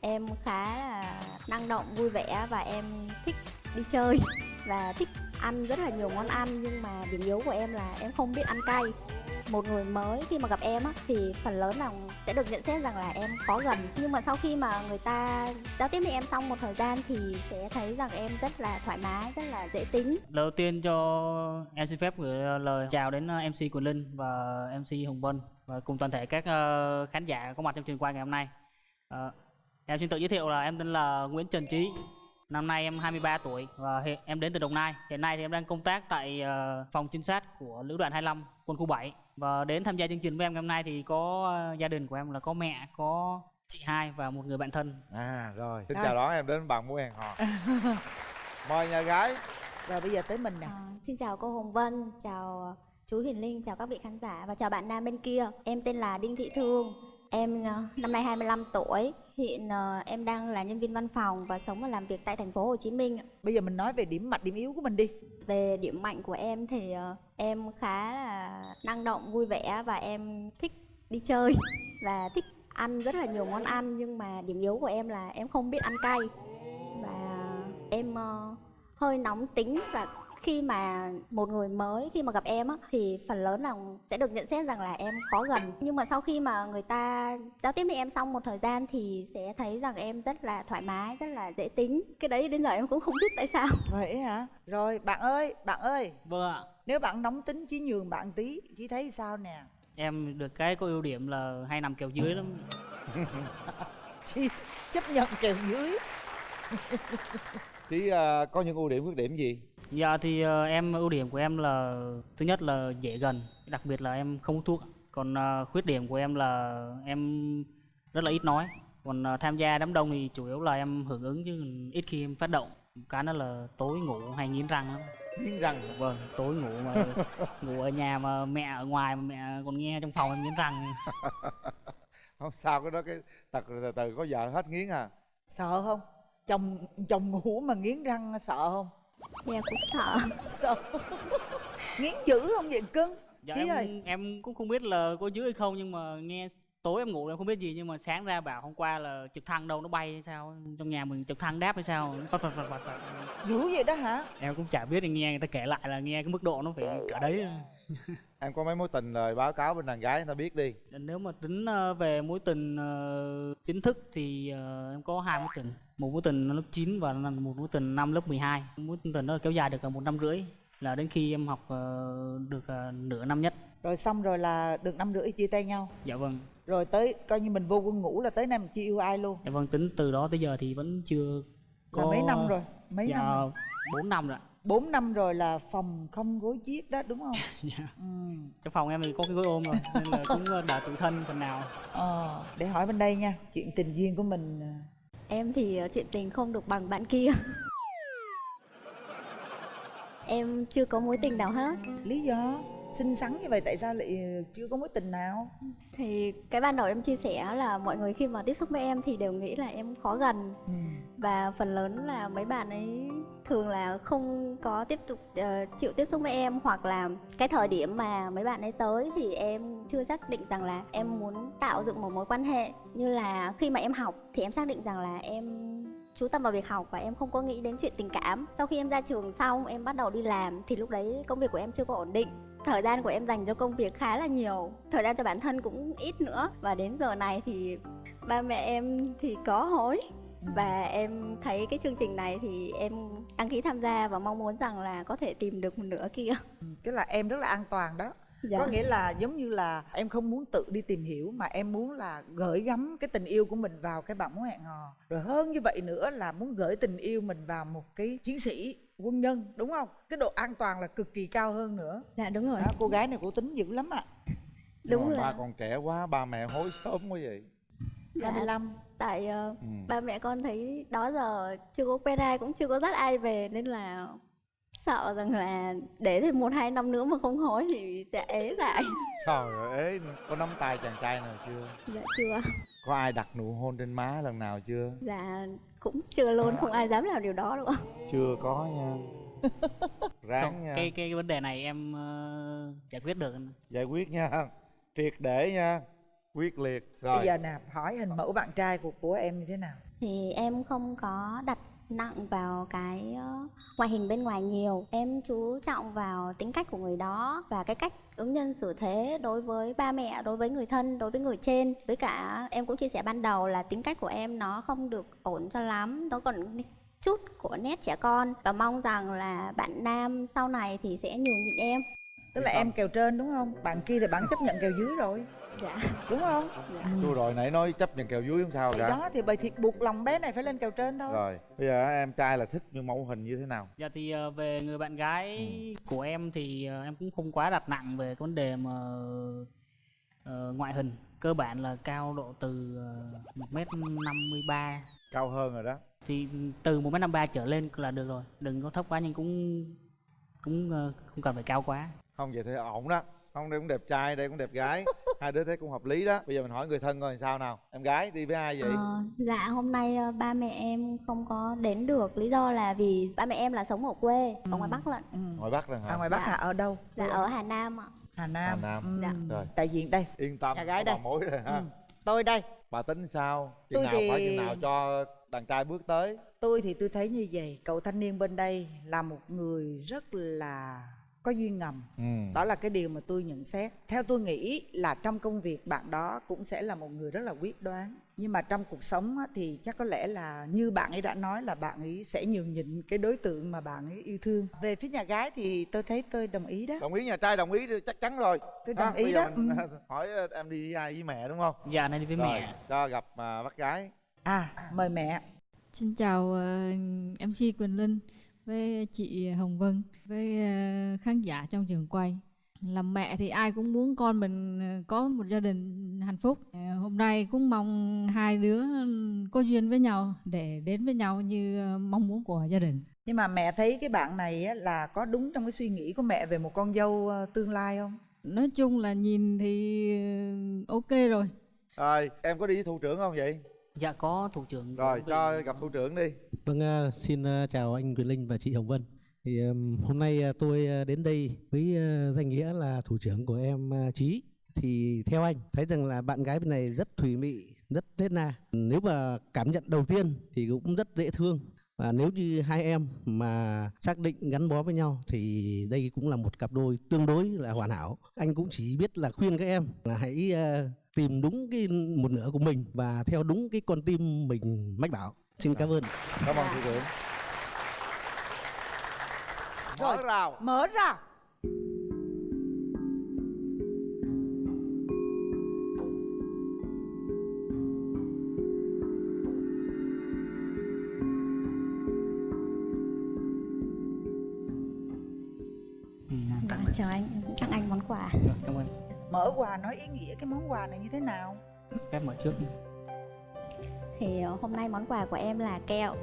Em khá là năng động, vui vẻ và em thích đi chơi và thích ăn rất là nhiều món ăn nhưng mà điểm yếu của em là em không biết ăn cay. Một người mới khi mà gặp em á, thì phần lớn là sẽ được nhận xét rằng là em khó gần nhưng mà sau khi mà người ta giao tiếp với em xong một thời gian thì sẽ thấy rằng em rất là thoải mái, rất là dễ tính. Đầu tiên cho em xin phép gửi lời chào đến ờ, MC Quỳnh Linh và MC Hồng Vân và cùng toàn thể các ờ, khán giả có mặt trong trường quay ngày hôm nay. Ờ, Ờ, em xin tự giới thiệu là em tên là Nguyễn Trần Trí. Năm nay em 23 tuổi và hiện em đến từ Đồng Nai. Hiện nay thì em đang công tác tại ờ, phòng trinh sát của Lữ đoàn 25 quân khu 7 và đến tham gia chương trình với em ngày hôm nay thì có ờ, gia đình của em là có mẹ, có chị hai và một người bạn thân. À rồi Xin chào đón em đến bằng mối hẹn hò Mời nhà gái Rồi bây giờ tới mình nè À, xin chào cô Hồng Vân, chào chú Huyền Linh, chào các vị khán giả và chào bạn nam bên kia. Em tên là Đinh Thị Thương. Em ờ, năm nay 25 tuổi, hiện ờ, em đang là nhân viên văn phòng và sống và làm việc tại thành phố Hồ Chí Minh. Bây giờ mình nói về điểm mạnh điểm yếu của mình đi Về điểm mạnh của em thì ờ, em khá là năng động, vui vẻ và em thích đi chơi và thích ăn rất là nhiều món ăn nhưng mà điểm yếu của em là em không biết ăn cay và em ờ, hơi nóng tính và khi mà một người mới khi mà gặp em á thì phần lớn là sẽ được nhận xét rằng là em khó gần. Nhưng mà sau khi mà người ta giao tiếp với em xong một thời gian thì sẽ thấy rằng em rất là thoải mái rất là dễ tính. Cái đấy đến giờ em cũng không biết tại sao. Vậy hả? Rồi bạn ơi bạn ơi. Vâng ạ. Nếu bạn nóng tính chí nhường bạn tí Chí thấy sao nè? Em được cái có ưu điểm là hay nằm kèo dưới lắm. Chí chấp nhận kèo dưới. Chí à, có những ưu điểm khuyết điểm gì? Dạ thì ờ, em ưu điểm của em là thứ nhất là dễ gần, đặc biệt là em không hút thuốc. Còn ờ, khuyết điểm của em là em rất là ít nói. Còn ờ, tham gia đám đông thì chủ yếu là em hưởng ứng chứ ít khi em phát động. Cái đó là tối ngủ hay nghiến răng lắm. Nghiến răng Vâng, tối ngủ mà ngủ ở nhà mà mẹ ở ngoài mà mẹ còn nghe trong phòng em nghiến răng. Không sao cái đó cái tật từ từ có vợ hết nghiến à Sợ không Chồng chồng ngủ mà nghiến răng sợ không em cũng sợ. Sợ. Nghiến dữ không vậy cưng? Dạ Chí em, ơi. em cũng không biết là có dưới hay không nhưng mà nghe tối em ngủ em không biết gì nhưng mà sáng ra bảo hôm qua là trực thăng đâu nó bay hay sao? Trong nhà mình trực thăng đáp hay sao. Dữ vậy đó hả? Em cũng chả biết nghe người ta kể lại là nghe cái mức độ nó phải cỡ đấy. Em có mấy mối tình rồi báo cáo bên đàn gái người ta biết đi. Nếu mà tính ờ, về mối tình ờ, chính thức thì ờ, em có hai mối tình một mối tình lớp 9 và một mối tình năm lớp 12 mối tình đó kéo dài được một năm rưỡi là đến khi em học ờ, được ờ, nửa năm nhất. Rồi xong rồi là được năm rưỡi chia tay nhau. Dạ vâng. Rồi tới coi như mình vô quân ngũ là tới nay mình chưa yêu ai luôn. Dạ vâng tính từ đó tới giờ thì vẫn chưa Là mấy năm rồi? Mấy dạ, năm? rồi 4 năm rồi ạ. 4 năm rồi là phòng không gối chiếc đó đúng không? Dạ. ừ. trong phòng em thì có cái gối ôm rồi nên là cũng đỡ tự thân phần nào. Ờ, Để hỏi bên đây nha Chuyện tình duyên của mình em thì ờ, chuyện tình không được bằng bạn kia. Em chưa có mối tình nào hết. Lý do? Xinh xắn như vậy tại sao lại chưa có mối tình nào? Thì cái ban đầu em chia sẻ là mọi người khi mà tiếp xúc với em thì đều nghĩ là em khó gần. Ừ. và phần lớn là mấy bạn ấy thường là không có tiếp tục ờ, chịu tiếp xúc với em. Hoặc là cái thời điểm mà mấy bạn ấy tới thì em chưa xác định rằng là em muốn tạo dựng một mối quan hệ. Như là khi mà em học thì em xác định rằng là em chú tâm vào việc học và em không có nghĩ đến chuyện tình cảm. Sau khi em ra trường xong em bắt đầu đi làm thì lúc đấy công việc của em chưa có ổn định thời gian của em dành cho công việc khá là nhiều. Thời gian cho bản thân cũng ít nữa. Và đến giờ này thì ba mẹ em thì có hối. Và em thấy cái chương trình này thì em đăng ký tham gia và mong muốn rằng là có thể tìm được một nửa kia. Cái là em rất là an toàn đó dạ. Có nghĩa là giống như là em không muốn tự đi tìm hiểu Mà em muốn là gửi gắm cái tình yêu của mình vào cái bạn mối hẹn hò Rồi hơn như vậy nữa là muốn gửi tình yêu mình vào một cái chiến sĩ quân nhân Đúng không? Cái độ an toàn là cực kỳ cao hơn nữa dạ đúng rồi đó, Cô gái này cô tính dữ lắm ạ đúng Nhưng mà là ba còn trẻ quá ba mẹ hối sớm quá vậy Dạ. 25 tại ờ, ừ. ba mẹ con thấy đó giờ chưa có quen ai cũng chưa có dắt ai về nên là sợ rằng là để thêm một hai năm nữa mà không hối thì sẽ ế lại. Trời ơi ế có nắm tay chàng trai nào chưa? Dạ chưa. Có ai đặt nụ hôn trên má lần nào chưa? Dạ cũng chưa luôn không ai dám làm điều đó đâu ạ Chưa có nha. Ráng Không, nha. cái cái vấn đề này em ờ, giải quyết được Giải quyết nha. Triệt để nha. Quyết liệt. Rồi. Bây giờ nè hỏi hình mẫu bạn trai của của em như thế nào? Thì em không có đặt nặng vào cái ngoại hình bên ngoài nhiều. Em chú trọng vào tính cách của người đó và cái cách ứng nhân xử thế đối với ba mẹ đối với người thân đối với người trên. Với cả em cũng chia sẻ ban đầu là tính cách của em nó không được ổn cho lắm nó còn chút của nét trẻ con. Và mong rằng là bạn nam sau này thì sẽ nhường nhịn em. Tức là em kèo trên đúng không? Bạn kia thì bạn chấp nhận kèo dưới rồi dạ. Đúng không? Tôi rồi nãy nói chấp nhận kèo dưới không sao Thì cả. đó thì bởi thiệt buộc lòng bé này phải lên kèo trên thôi. Rồi bây giờ em trai là thích như mẫu hình như thế nào? Dạ thì ờ, về người bạn gái của em thì ờ, em cũng không quá đặt nặng về cái vấn đề mà ờ, ngoại hình. Cơ bản là cao độ từ một mét năm mươi ba. Cao hơn rồi đó. Thì từ một mét năm ba trở lên là được rồi. Đừng có thấp quá nhưng cũng cũng không cần phải cao quá. Không vậy thì ổn đó. Không đây cũng đẹp trai đây cũng đẹp gái Hai đứa thấy cũng hợp lý đó. Bây giờ mình hỏi người thân coi sao nào. Em gái đi với ai vậy? Ờ, dạ hôm nay ờ, ba mẹ em không có đến được. Lý do là vì ba mẹ em là sống ở quê ở ngoài bắc lận. Ừ. Ngoài Bắc rồi hả? À ngoài bắc Dạ. hả? Ở đâu? Dạ ở hà nam ạ. Hà nam, Hà Nam. Ừ. Dạ. Rồi. đại diện đây. Yên tâm Nhà gái đây. bà mối rồi ha. Ừ. tôi đây. Bà tính sao? Chừng Tôi nào thì- phải chừng nào cho đàn trai bước tới? Tôi thì tôi thấy như vậy. Cậu thanh niên bên đây là một người rất là có duyên ngầm. Ừ. đó là cái điều mà tôi nhận xét. Theo tôi nghĩ là trong công việc bạn đó cũng sẽ là một người rất là quyết đoán. Nhưng mà trong cuộc sống á, thì chắc có lẽ là như bạn ấy đã nói là bạn ấy sẽ nhường nhịn cái đối tượng mà bạn ấy yêu thương. Về phía nhà gái thì tôi thấy tôi đồng ý đó. Đồng ý nhà trai đồng ý chắc chắn rồi. Tôi Ha, đồng ý bây giờ đó mình ừ. hỏi em đi với ai với mẹ đúng không? Dạ này đi với Rồi, mẹ. cho gặp à, bác gái. À mời mẹ. Xin chào ờ, MC Quỳnh Linh với chị Hồng Vân với ờ, khán giả trong trường quay. Làm mẹ thì ai cũng muốn con mình ờ, có một gia đình hạnh phúc. Hôm nay cũng mong hai đứa có duyên với nhau để đến với nhau như mong muốn của gia đình. nhưng mà mẹ thấy cái bạn này á, là có đúng trong cái suy nghĩ của mẹ về một con dâu tương lai không Nói chung là nhìn thì ờ, ok rồi. Rồi em có đi với thủ trưởng không vậy dạ có thủ trưởng Rồi vị- cho gặp thủ trưởng đi Vâng, à, xin à, chào anh Quyền Linh và chị Hồng Vân. Thì hôm nay tôi đến đây với danh nghĩa là thủ trưởng của em Trí. Thì theo anh thấy rằng là bạn gái bên này rất thùy mị, rất nết na. Nếu mà cảm nhận đầu tiên thì cũng rất dễ thương. Và nếu như hai em mà xác định gắn bó với nhau thì đây cũng là một cặp đôi tương đối là hoàn hảo. Anh cũng chỉ biết là khuyên các em là hãy à, tìm đúng cái một nửa của mình và theo đúng cái con tim mình mách bảo. Xin cảm ơn. Cảm ơn thủ trưởng Mở rào mở ra chào anh em cũng tặng anh món quà. Rồi, cảm ơn. Mở quà nói ý nghĩa cái món quà này như thế nào? Phép mở trước thì ờ, hôm nay món quà của em là kẹo.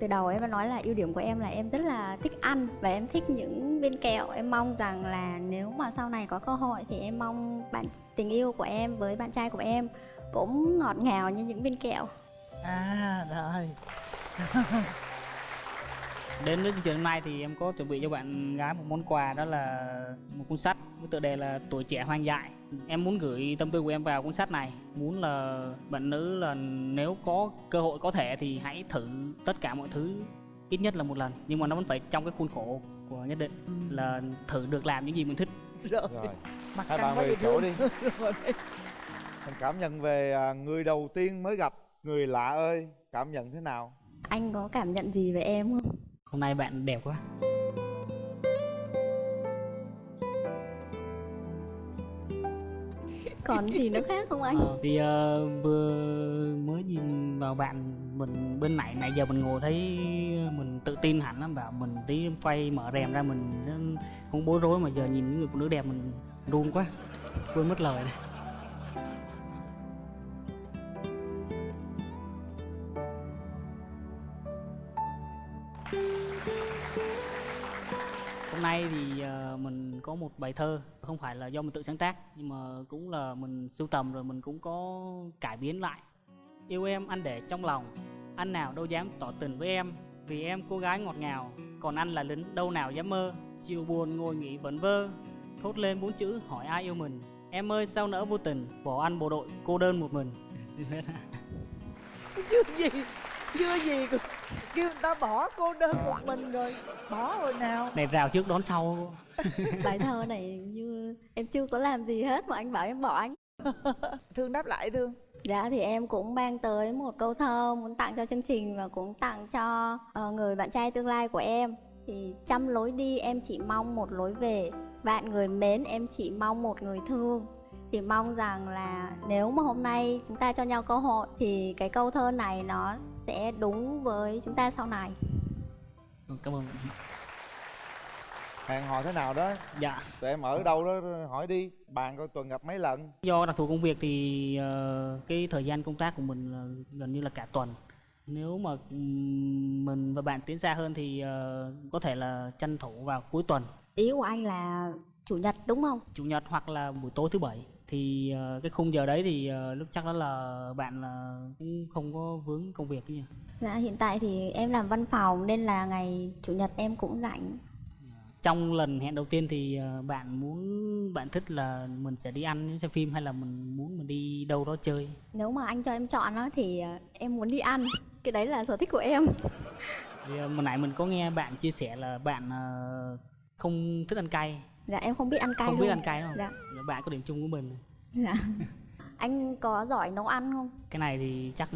Từ đầu em đã nói là ưu điểm của em là em rất là thích ăn và em thích những viên kẹo. Em mong rằng là nếu mà sau này có cơ hội thì em mong bạn tình yêu của em với bạn trai của em cũng ngọt ngào như những viên kẹo. À rồi Đến với chương trình hôm nay thì em có chuẩn bị cho bạn gái một món quà đó là một cuốn sách với tựa đề là Tuổi trẻ hoang dại. Em muốn gửi tâm tư của em vào cuốn sách này, muốn là bạn nữ là nếu có cơ hội có thể thì hãy thử tất cả mọi thứ ít nhất là một lần, nhưng mà nó vẫn phải trong cái khuôn khổ của nhất định là thử được làm những gì mình thích. rồi Rồi. mặt Hai bạn về chỗ đi. Mình cảm nhận về à, người đầu tiên mới gặp Người lạ ơi Cảm nhận thế nào? Anh có cảm nhận gì về em không Hôm nay bạn đẹp quá. còn gì nữa khác không anh Ờ, thì ờ, vừa mới nhìn vào bạn mình bên này nãy giờ mình ngồi thấy mình tự tin hẳn lắm bảo mình tí quay mở rèm ra mình không bối rối mà giờ nhìn những người phụ nữ đẹp mình run quá quên mất lời này hôm nay thì ờ, mình có một bài thơ, không phải là do mình tự sáng tác, nhưng mà cũng là mình sưu tầm rồi mình cũng có cải biến lại. Yêu em, anh để trong lòng, anh nào đâu dám tỏ tình với em, vì em cô gái ngọt ngào, còn anh là lính đâu nào dám mơ. Chiều buồn ngồi nghỉ vẩn vơ, thốt lên bốn chữ hỏi ai yêu mình. Em ơi, sao nỡ vô tình bỏ anh bộ đội cô đơn một mình? Chứ gì chưa gì kêu người ta bỏ cô đơn một mình rồi. Bỏ rồi nào. Này rào trước đón sau. Bài thơ này như em chưa có làm gì hết mà anh bảo em bỏ anh. Thương đáp lại thương. Dạ thì em cũng mang tới một câu thơ muốn tặng cho chương trình và cũng tặng cho ờ, người bạn trai tương lai của em. Thì trăm lối đi em chỉ mong một lối về, vạn người mến em chỉ mong một người thương. Thì mong rằng là nếu mà hôm nay chúng ta cho nhau cơ hội thì cái câu thơ này nó sẽ đúng với chúng ta sau này. cảm ơn hẹn hò thế nào đó? Dạ. Tụi em ở đâu đó hỏi đi. Bạn coi tuần gặp mấy lần? Do đặc thù công việc thì ờ, cái thời gian công tác của mình là gần như là cả tuần. Nếu mà mình và bạn tiến xa hơn thì ờ, có thể là tranh thủ vào cuối tuần. Ý của anh là chủ nhật đúng không? chủ nhật hoặc là buổi tối thứ bảy thì ờ, cái khung giờ đấy thì ờ, lúc chắc đó là bạn là cũng không có vướng công việc nhỉ Dạ hiện tại thì em làm văn phòng nên là ngày chủ nhật em cũng rảnh. trong lần hẹn đầu tiên thì ờ, bạn muốn bạn thích là mình sẽ đi ăn xem phim hay là mình muốn mình đi đâu đó chơi Nếu mà anh cho em chọn á thì ờ, em muốn đi ăn. Cái đấy là sở thích của em. thì ờ, hồi nãy mình có nghe bạn chia sẻ là bạn ờ, không thích ăn cay Dạ em không biết ăn cay không luôn. biết ăn cay đúng không Dạ. Dạ, bạn có điểm chung của mình Dạ. Anh có giỏi nấu ăn không? cái này thì chắc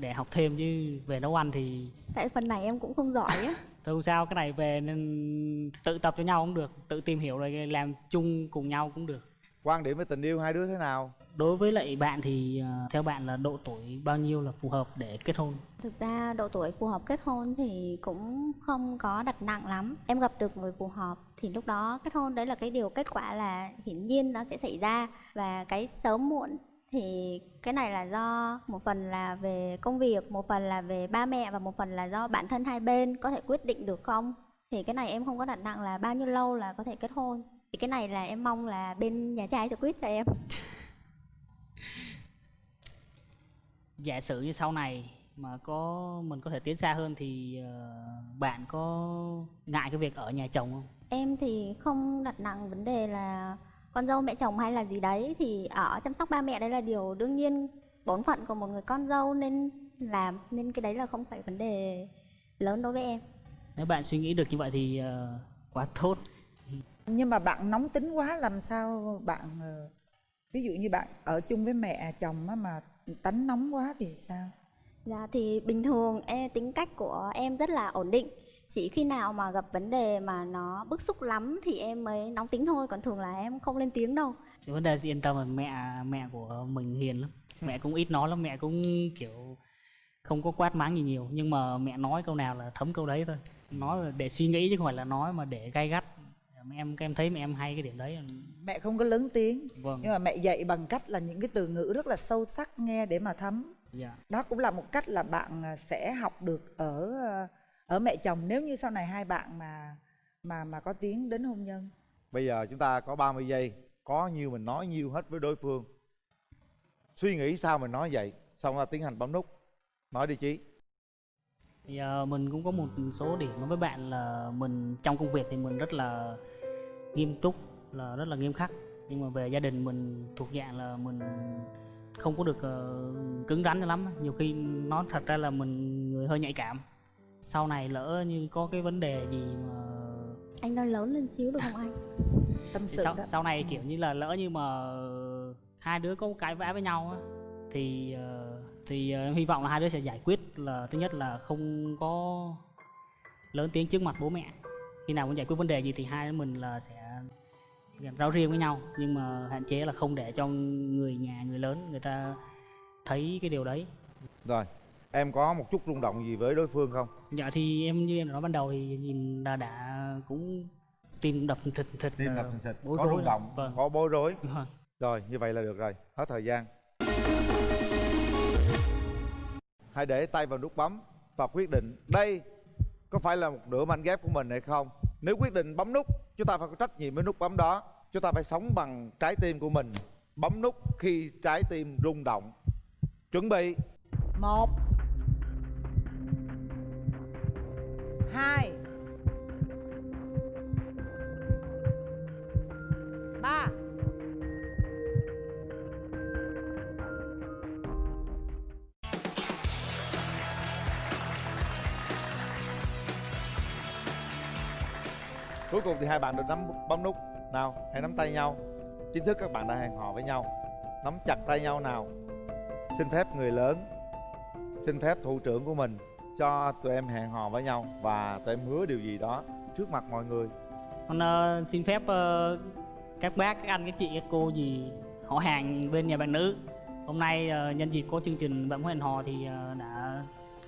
để học thêm chứ về nấu ăn thì Tại phần này em cũng không giỏi á. thôi không sao cái này về nên tự tập cho nhau cũng được tự tìm hiểu rồi làm chung cùng nhau cũng được quan điểm về tình yêu hai đứa thế nào đối với lại bạn thì ờ, theo bạn là độ tuổi bao nhiêu là phù hợp để kết hôn Thực ra độ tuổi phù hợp kết hôn thì cũng không có đặt nặng lắm. Em gặp được người phù hợp thì lúc đó kết hôn đấy là cái điều kết quả là hiển nhiên nó sẽ xảy ra và cái sớm muộn thì cái này là do một phần là về công việc, một phần là về ba mẹ và một phần là do bản thân hai bên có thể quyết định được không. Thì cái này em không có đặt nặng là bao nhiêu lâu là có thể kết hôn. Thì cái này là em mong là bên nhà trai sẽ quyết cho em. giả sử như sau này mà có mình có thể tiến xa hơn thì ờ, bạn có ngại cái việc ở nhà chồng không Em thì không đặt nặng vấn đề là con dâu mẹ chồng hay là gì đấy thì ở chăm sóc ba mẹ đấy là điều đương nhiên bổn phận của một người con dâu nên làm nên cái đấy là không phải vấn đề lớn đối với em. nếu bạn suy nghĩ được như vậy thì ờ, quá tốt nhưng mà bạn nóng tính quá làm sao bạn ờ, ví dụ như bạn ở chung với mẹ chồng á mà tánh nóng quá thì sao? Dạ thì bình thường em, tính cách của em rất là ổn định. Chỉ khi nào mà gặp vấn đề mà nó bức xúc lắm thì em mới nóng tính thôi, còn thường là em không lên tiếng đâu. vấn đề thì yên tâm là mẹ mẹ của mình hiền lắm. Mẹ cũng ít nói lắm mẹ cũng kiểu không có quát mắng gì nhiều. Nhưng mà mẹ nói câu nào là thấm câu đấy thôi. Nói là để suy nghĩ chứ không phải là nói mà để gay gắt Mẹ em em thấy mẹ em hay cái điểm đấy. Mẹ không có lớn tiếng. Vâng. Nhưng mà mẹ dạy bằng cách là những cái từ ngữ rất là sâu sắc nghe để mà thấm. Dạ. Đó cũng là một cách là bạn à, sẽ học được ở à, ở mẹ chồng nếu như sau này hai bạn mà mà mà có tiến đến hôn nhân. Bây giờ chúng ta có 30 giây có nhiêu mình nói nhiêu hết với đối phương. Suy nghĩ sao mình nói vậy xong ra tiến hành bấm nút. Nói đi chí. Thì ờ, mình cũng có một số điểm nói với bạn là mình trong công việc thì mình rất là nghiêm túc là rất là nghiêm khắc. Nhưng mà về gia đình mình thuộc dạng là mình không có được ờ, cứng rắn cho lắm. Nhiều khi nói thật ra là mình người hơi nhạy cảm. Sau này lỡ như có cái vấn đề gì mà Anh nói lớn lên xíu được không anh? tâm sự sau, đó. sau này kiểu như là lỡ như mà hai đứa có cãi vã với nhau á thì ờ, thì ờ, em hy vọng là hai đứa sẽ giải quyết là thứ nhất là không có lớn tiếng trước mặt bố mẹ khi nào muốn giải quyết vấn đề gì thì hai đứa mình là sẽ ráo riêng với nhau. Nhưng mà hạn chế là không để cho người nhà người lớn người ta thấy cái điều đấy. Rồi em có một chút rung động gì với đối phương không? Dạ thì em như em nói ban đầu thì nhìn là đã cũng tim đập thịt thịt tim ờ, đập thình thịch bối có rối rung động vâng. có bối rối. Vâng. rồi như vậy là được rồi hết thời gian. Hãy để tay vào nút bấm và quyết định đây có phải là một nửa mảnh ghép của mình hay không? Nếu quyết định bấm nút, chúng ta phải có trách nhiệm với nút bấm đó. Chúng ta phải sống bằng trái tim của mình. Bấm nút khi trái tim rung động. Chuẩn bị. Một, hai. Cuối cùng thì hai bạn được nắm bấm nút nào hãy nắm tay nhau. Chính thức các bạn đã hẹn hò với nhau. Nắm chặt tay nhau nào. Xin phép người lớn xin phép thủ trưởng của mình cho tụi em hẹn hò với nhau và tụi em hứa điều gì đó trước mặt mọi người. Con uh, xin phép uh, các bác các anh các chị các cô gì họ hàng bên nhà bạn nữ. Hôm nay uh, nhân dịp có chương trình bạn muốn hẹn hò thì uh, đã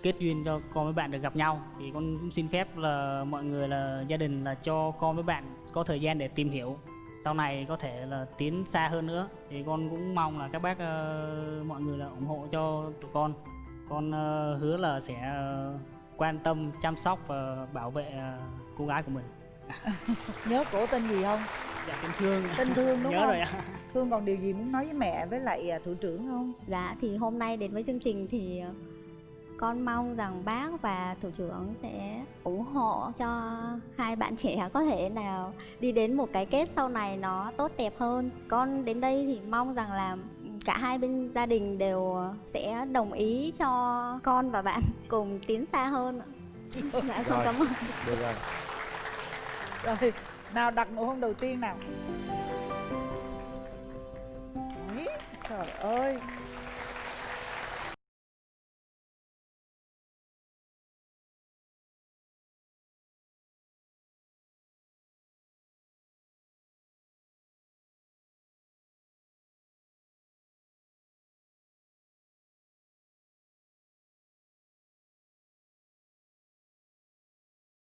kết duyên cho con với bạn được gặp nhau. Thì con cũng xin phép là mọi người là gia đình là cho con với bạn có thời gian để tìm hiểu. Sau này có thể là tiến xa hơn nữa. Thì con cũng mong là các bác ờ, mọi người là ủng hộ cho tụi con. Con ờ, hứa là sẽ ờ, quan tâm chăm sóc và bảo vệ ờ, cô gái của mình. Nhớ cổ tên gì không? Dạ tình thương. Tên thương đúng nhớ không? rồi ạ. Thương còn điều gì muốn nói với mẹ với lại thủ trưởng không? Dạ thì hôm nay đến với chương trình thì con mong rằng bác và thủ trưởng sẽ ủng hộ cho hai bạn trẻ có thể nào đi đến một cái kết sau này nó tốt đẹp hơn. Con đến đây thì mong rằng là cả hai bên gia đình đều sẽ đồng ý cho con và bạn cùng tiến xa hơn. Dạ con cảm ơn. được rồi. Rồi nào đặt nụ hôn đầu tiên nào. Trời ơi.